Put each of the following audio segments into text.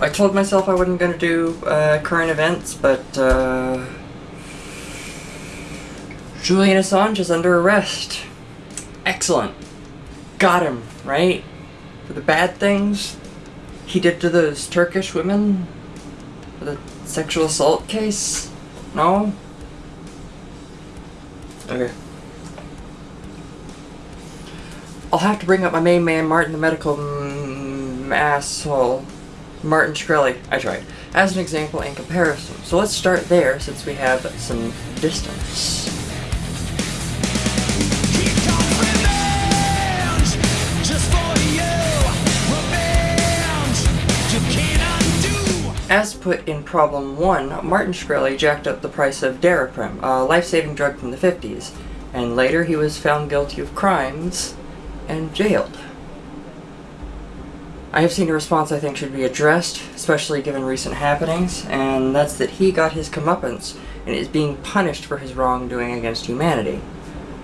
I told myself I wasn't going to do uh, current events, but uh, Julian Assange is under arrest. Excellent. Got him, right? For the bad things he did to those Turkish women? For the sexual assault case? No? Okay. I'll have to bring up my main man, Martin the medical mm, asshole. Martin Shkreli. I tried. As an example and comparison. So let's start there since we have some distance. As put in problem 1, Martin Shkreli jacked up the price of Daraprim, a life-saving drug from the 50s, and later he was found guilty of crimes and jailed. I have seen a response I think should be addressed, especially given recent happenings, and that's that he got his comeuppance and is being punished for his wrongdoing against humanity.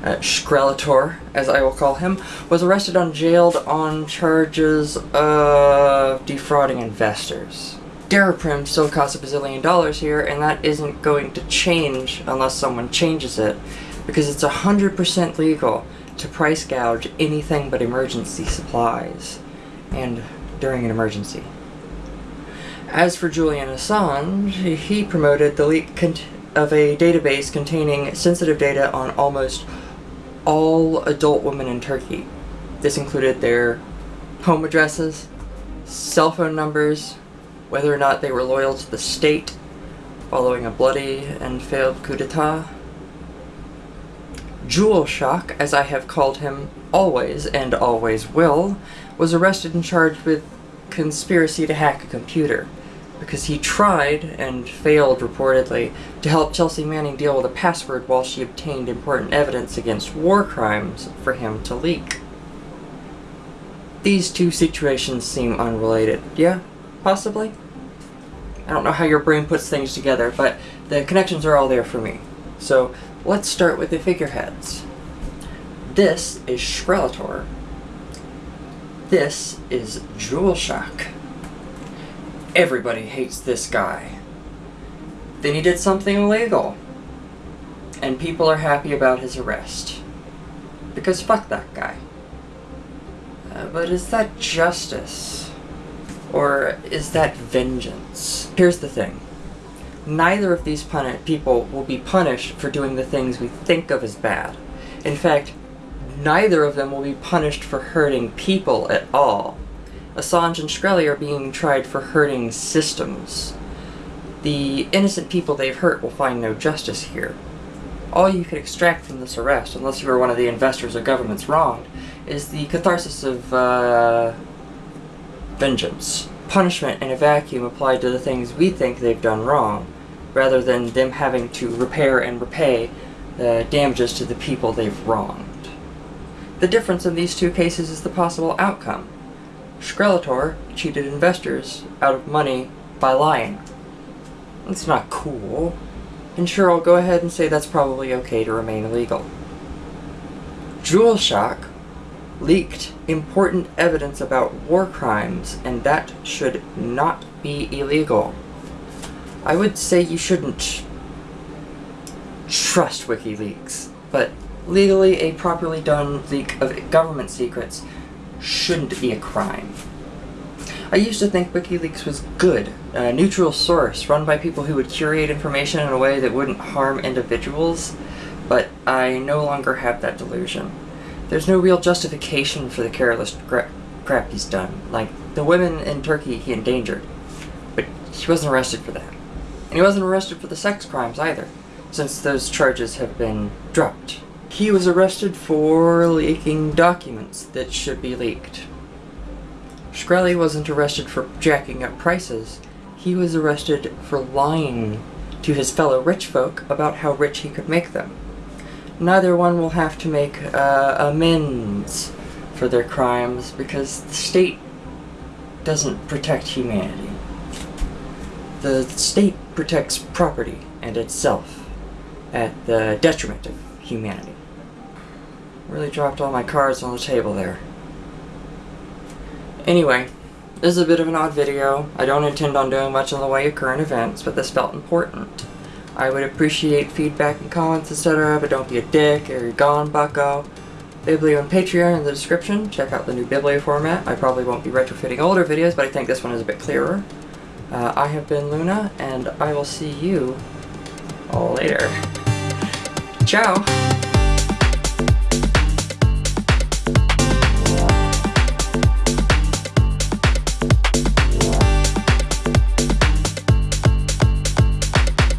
Uh, Shkrelator, as I will call him, was arrested and jailed on charges of defrauding investors. Daraprim still costs a bazillion dollars here, and that isn't going to change unless someone changes it, because it's 100% legal to price gouge anything but emergency supplies, and during an emergency. As for Julian Assange, he promoted the leak of a database containing sensitive data on almost all adult women in Turkey. This included their home addresses, cell phone numbers, whether or not they were loyal to the state following a bloody and failed coup d'etat. Jewel Shock, as I have called him always and always will, was arrested and charged with conspiracy to hack a computer because he tried and failed reportedly to help Chelsea Manning deal with a password while she obtained important evidence against war crimes for him to leak. These two situations seem unrelated. Yeah? Possibly? I don't know how your brain puts things together, but the connections are all there for me. So let's start with the figureheads. This is Shkrelator. This is Jewel Shock. Everybody hates this guy. Then he did something illegal. And people are happy about his arrest. Because fuck that guy. Uh, but is that justice? Or is that vengeance? Here's the thing. Neither of these people will be punished for doing the things we think of as bad. In fact, neither of them will be punished for hurting people at all. Assange and Shkreli are being tried for hurting systems. The innocent people they've hurt will find no justice here. All you can extract from this arrest, unless you were one of the investors or governments wronged, is the catharsis of, uh, vengeance. Punishment in a vacuum applied to the things we think they've done wrong, rather than them having to repair and repay the damages to the people they've wronged. The difference in these two cases is the possible outcome. Shkrelator cheated investors out of money by lying. That's not cool. And sure, I'll go ahead and say that's probably okay to remain illegal. Jewel Shock leaked important evidence about war crimes, and that should not be illegal. I would say you shouldn't trust WikiLeaks, but legally a properly done leak of government secrets shouldn't be a crime. I used to think WikiLeaks was good, a neutral source run by people who would curate information in a way that wouldn't harm individuals, but I no longer have that delusion. There's no real justification for the careless crap he's done. Like, the women in Turkey he endangered, but he wasn't arrested for that. He wasn't arrested for the sex crimes either, since those charges have been dropped. He was arrested for leaking documents that should be leaked. Shkreli wasn't arrested for jacking up prices. He was arrested for lying to his fellow rich folk about how rich he could make them. Neither one will have to make uh, amends for their crimes because the state doesn't protect humanity. The state protects property and itself at the detriment of humanity. Really dropped all my cards on the table there. Anyway, This is a bit of an odd video. I don't intend on doing much in the way of current events, but this felt important. I would appreciate feedback and comments, etc., but don't be a dick or you're gone, bucko. Biblio and Patreon in the description. Check out the new Biblio format. I probably won't be retrofitting older videos, but I think this one is a bit clearer. Uh, I have been Luna, and I will see you all later. Ciao!